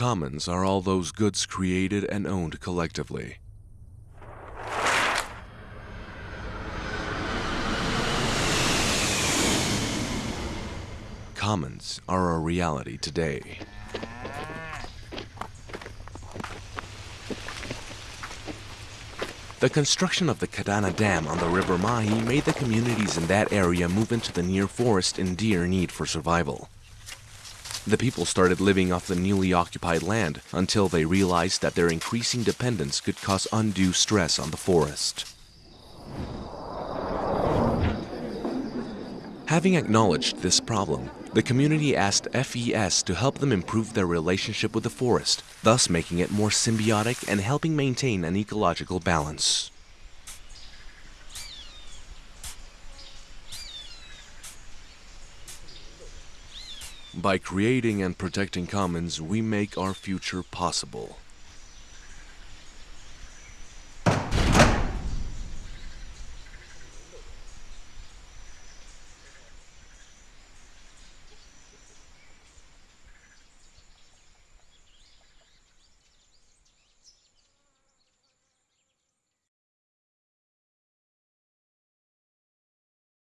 Commons are all those goods created and owned collectively. Commons are a reality today. The construction of the Kadana Dam on the River Mahi made the communities in that area move into the near forest in dire need for survival. The people started living off the newly occupied land until they realized that their increasing dependence could cause undue stress on the forest. Having acknowledged this problem, the community asked FES to help them improve their relationship with the forest, thus making it more symbiotic and helping maintain an ecological balance. By creating and protecting commons, we make our future possible.